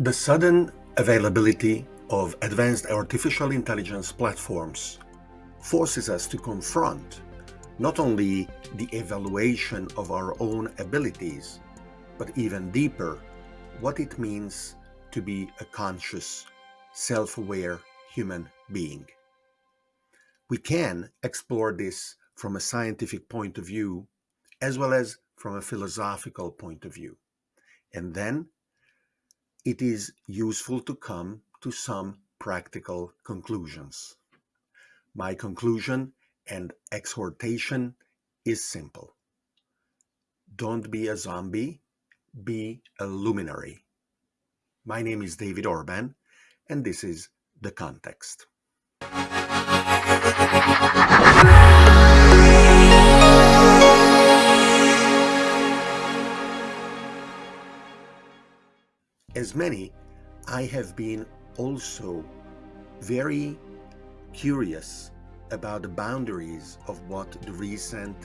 The sudden availability of advanced artificial intelligence platforms forces us to confront not only the evaluation of our own abilities, but even deeper, what it means to be a conscious, self-aware human being. We can explore this from a scientific point of view, as well as from a philosophical point of view. And then it is useful to come to some practical conclusions. My conclusion and exhortation is simple. Don't be a zombie, be a luminary. My name is David Orban, and this is The Context. As many, I have been also very curious about the boundaries of what the recent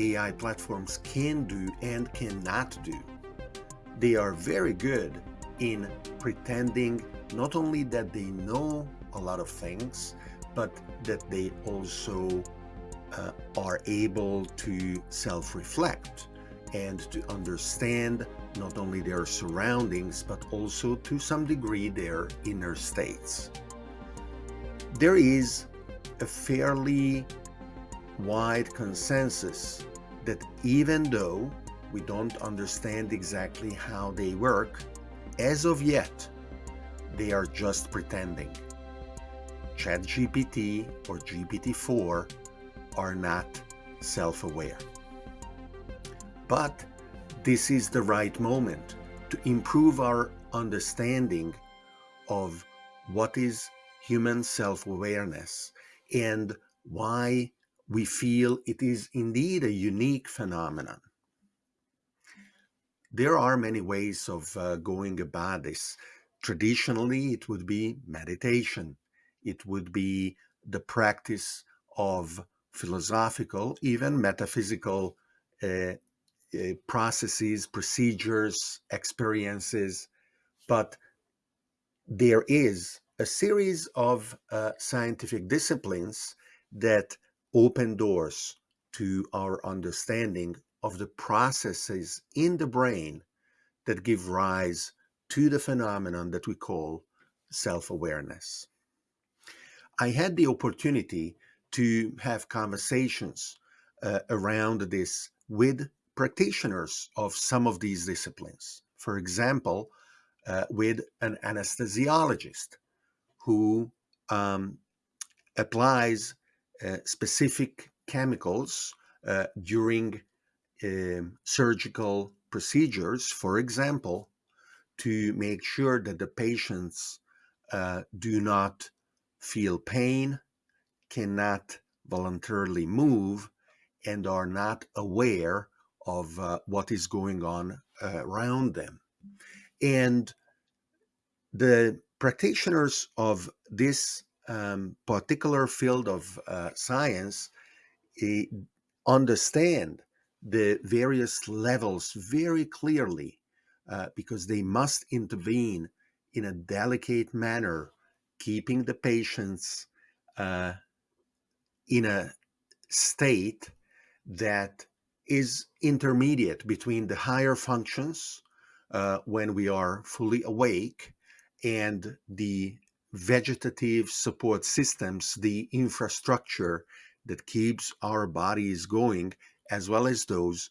AI platforms can do and cannot do. They are very good in pretending not only that they know a lot of things, but that they also uh, are able to self-reflect and to understand not only their surroundings, but also to some degree their inner states. There is a fairly wide consensus that even though we don't understand exactly how they work, as of yet, they are just pretending. ChatGPT or GPT-4 are not self-aware. But this is the right moment to improve our understanding of what is human self-awareness and why we feel it is indeed a unique phenomenon. There are many ways of uh, going about this. Traditionally, it would be meditation. It would be the practice of philosophical, even metaphysical uh, uh, processes, procedures, experiences, but there is a series of uh, scientific disciplines that open doors to our understanding of the processes in the brain that give rise to the phenomenon that we call self-awareness. I had the opportunity to have conversations uh, around this with practitioners of some of these disciplines. For example, uh, with an anesthesiologist who um, applies uh, specific chemicals uh, during um, surgical procedures, for example, to make sure that the patients uh, do not feel pain, cannot voluntarily move, and are not aware of uh, what is going on uh, around them. And the practitioners of this um, particular field of uh, science eh, understand the various levels very clearly uh, because they must intervene in a delicate manner, keeping the patients uh, in a state that is intermediate between the higher functions uh, when we are fully awake and the vegetative support systems, the infrastructure that keeps our bodies going, as well as those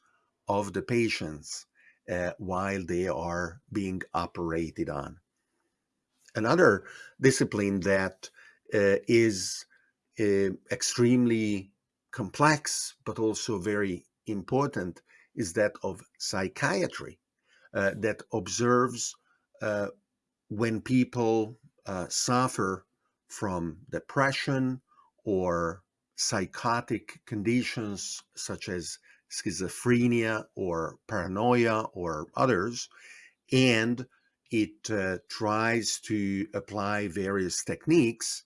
of the patients uh, while they are being operated on. Another discipline that uh, is uh, extremely complex, but also very important is that of psychiatry uh, that observes uh, when people uh, suffer from depression or psychotic conditions such as schizophrenia or paranoia or others, and it uh, tries to apply various techniques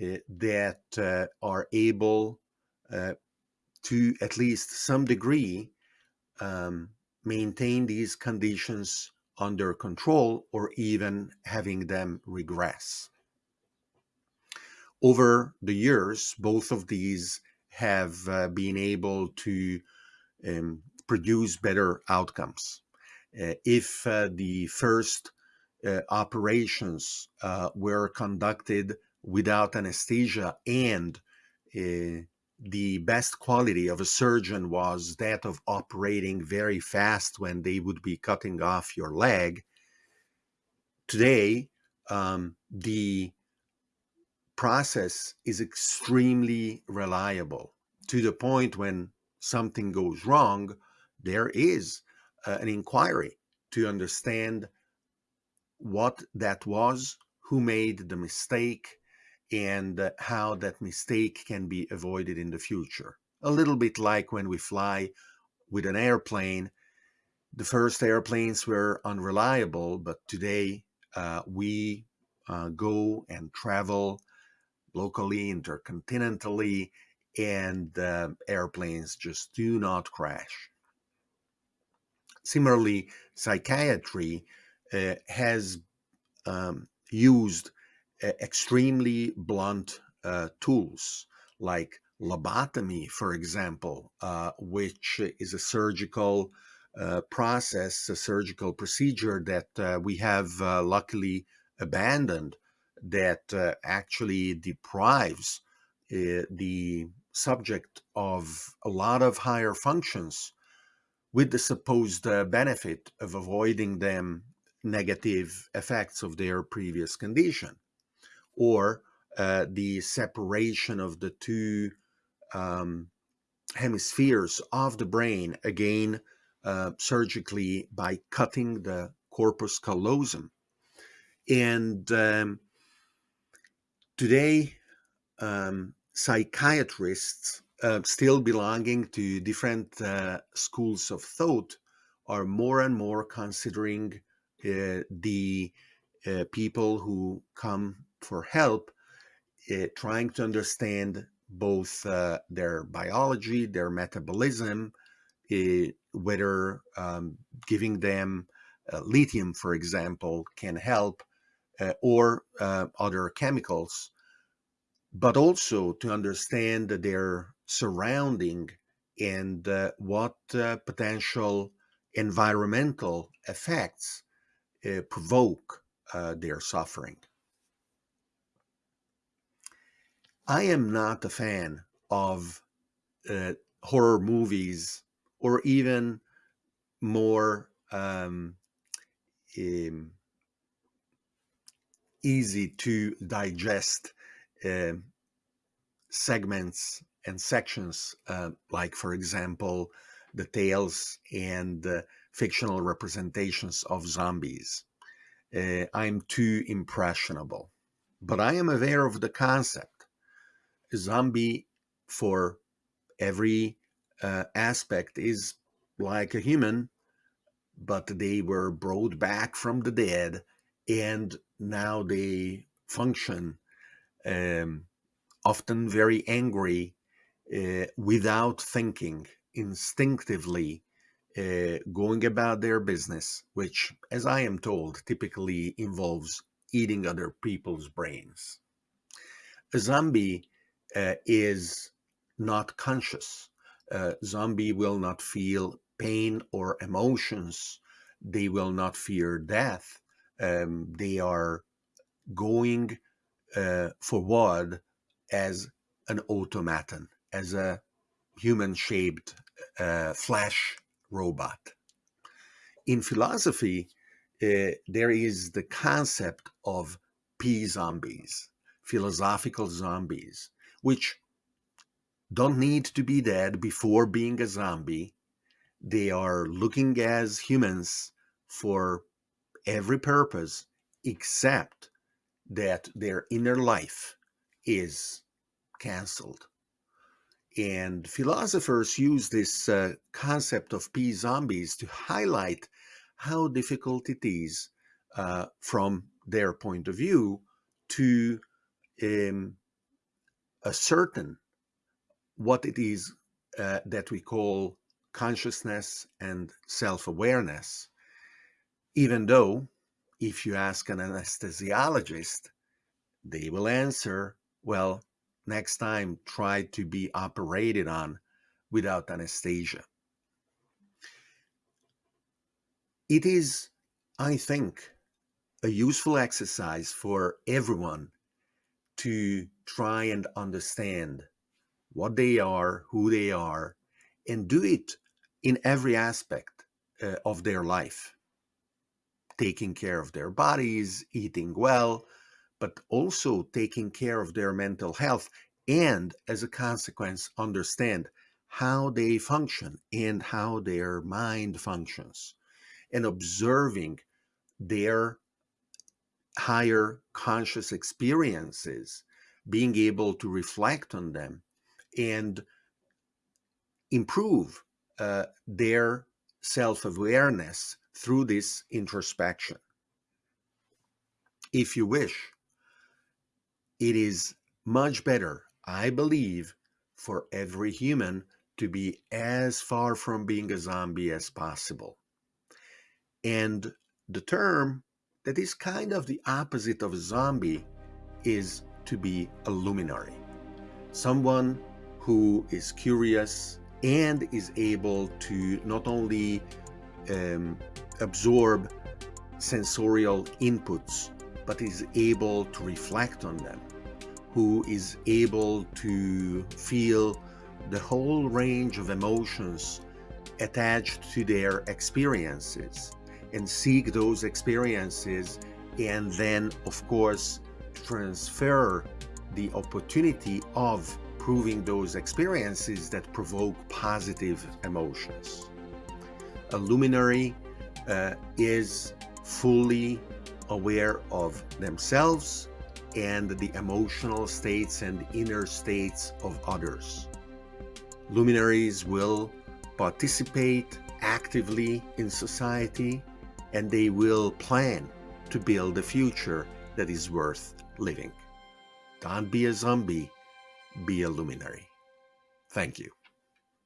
uh, that uh, are able to at least some degree um, maintain these conditions under control or even having them regress. Over the years, both of these have uh, been able to um, produce better outcomes. Uh, if uh, the first uh, operations uh, were conducted without anesthesia and uh, the best quality of a surgeon was that of operating very fast when they would be cutting off your leg. Today, um, the process is extremely reliable to the point when something goes wrong, there is uh, an inquiry to understand what that was, who made the mistake, and uh, how that mistake can be avoided in the future. A little bit like when we fly with an airplane. The first airplanes were unreliable, but today uh, we uh, go and travel locally, intercontinentally, and uh, airplanes just do not crash. Similarly, psychiatry uh, has um, used extremely blunt uh, tools like lobotomy, for example, uh, which is a surgical uh, process, a surgical procedure that uh, we have uh, luckily abandoned that uh, actually deprives the subject of a lot of higher functions with the supposed benefit of avoiding them negative effects of their previous condition or uh, the separation of the two um, hemispheres of the brain, again, uh, surgically by cutting the corpus callosum. And um, today, um, psychiatrists, uh, still belonging to different uh, schools of thought, are more and more considering uh, the uh, people who come for help, uh, trying to understand both uh, their biology, their metabolism, uh, whether um, giving them uh, lithium, for example, can help, uh, or uh, other chemicals, but also to understand their surrounding and what potential environmental effects provoke their suffering. I am not a fan of uh, horror movies or even more um, um, easy to digest uh, segments and sections, uh, like, for example, the tales and fictional representations of zombies. Uh, I'm too impressionable, but I am aware of the concept zombie for every uh, aspect is like a human, but they were brought back from the dead and now they function um, often very angry uh, without thinking, instinctively uh, going about their business, which, as I am told, typically involves eating other people's brains. A zombie uh, is not conscious. Uh, zombie will not feel pain or emotions. They will not fear death. Um, they are going uh, forward as an automaton, as a human-shaped uh, flesh robot. In philosophy, uh, there is the concept of P-zombies, philosophical zombies, which don't need to be dead before being a zombie. They are looking as humans for every purpose except that their inner life is cancelled. And philosophers use this uh, concept of P-zombies to highlight how difficult it is uh, from their point of view to um, ascertain what it is uh, that we call consciousness and self-awareness Even though, if you ask an anesthesiologist, they will answer, well, next time try to be operated on without anesthesia. It is, I think, a useful exercise for everyone to try and understand what they are, who they are, and do it in every aspect uh, of their life. Taking care of their bodies, eating well, but also taking care of their mental health and as a consequence understand how they function and how their mind functions and observing their higher conscious experiences being able to reflect on them and improve uh, their self-awareness through this introspection. If you wish, it is much better, I believe, for every human to be as far from being a zombie as possible. And the term that is kind of the opposite of a zombie is to be a luminary. Someone who is curious and is able to not only um, absorb sensorial inputs, but is able to reflect on them who is able to feel the whole range of emotions attached to their experiences and seek those experiences and then of course transfer the opportunity of proving those experiences that provoke positive emotions. A luminary uh, is fully aware of themselves and the emotional states and inner states of others. Luminaries will participate actively in society and they will plan to build a future that is worth living. Don't be a zombie, be a luminary. Thank you.